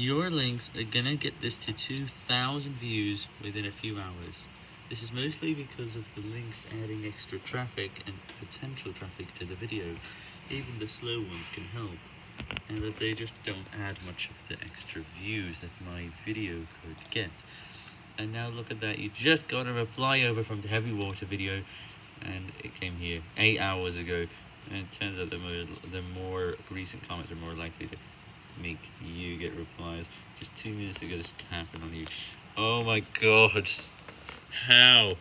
Your links are gonna get this to 2,000 views within a few hours. This is mostly because of the links adding extra traffic and potential traffic to the video. Even the slow ones can help. And that they just don't add much of the extra views that my video could get. And now look at that, you just got a reply over from the heavy water video and it came here 8 hours ago. And it turns out the more, the more recent comments are more likely to make you get replies. Just two minutes ago this happened on you. Oh my god. How?